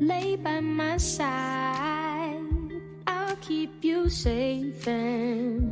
lay by my side. I'll keep you safe and